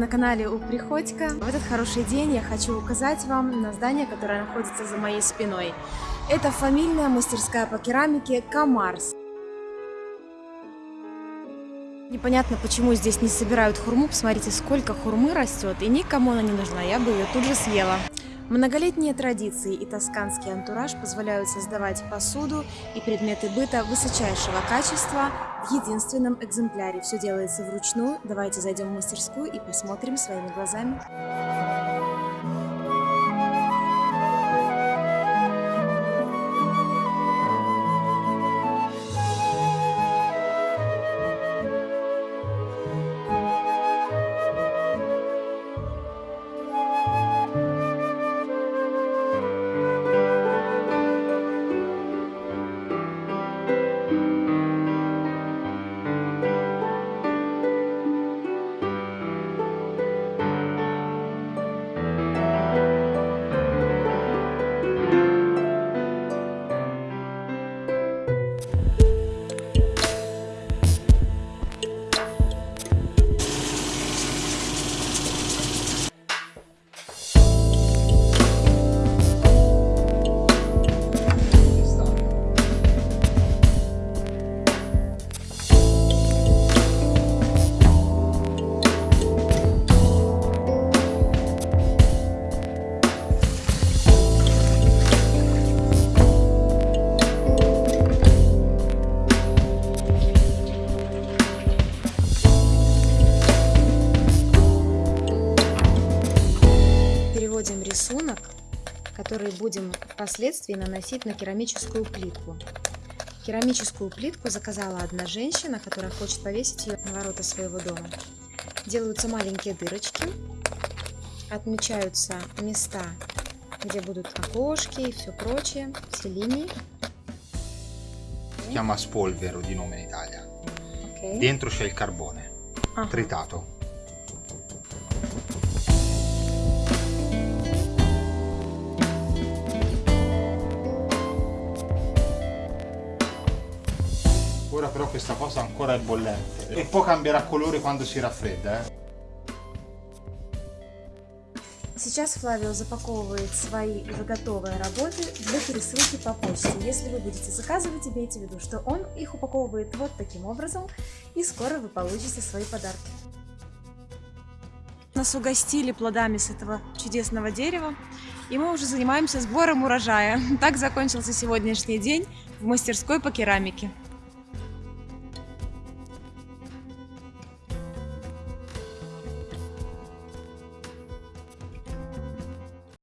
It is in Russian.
на канале У Приходько. В этот хороший день я хочу указать вам на здание, которое находится за моей спиной. Это фамильная мастерская по керамике Камарс. Непонятно, почему здесь не собирают хурму. Посмотрите, сколько хурмы растет, и никому она не нужна. Я бы ее тут же съела. Многолетние традиции и тосканский антураж позволяют создавать посуду и предметы быта высочайшего качества в единственном экземпляре. Все делается вручную. Давайте зайдем в мастерскую и посмотрим своими глазами. Который будем впоследствии наносить на керамическую плитку. Керамическую плитку заказала одна женщина, которая хочет повесить ее на ворота своего дома. Делаются маленькие дырочки, отмечаются места, где будут окошки и все прочее, все линии. Si chiama spolvero di nome in Italia. Okay. Dentro c'è il carbone Ага. tritato. Però questa cosa ancora è bollente e poi cambierà colore quando si raffredda. Eh. Сейчас Флавио запаковывает свои уже готовые работы для пересылки по почте. Если вы будете заказывать, имейте в виду, что он их упаковывает вот таким образом, и скоро вы получите свои подарки. Нас угостили плодами с этого чудесного дерева, и мы уже занимаемся сбором урожая. Так закончился сегодняшний день в мастерской по керамике.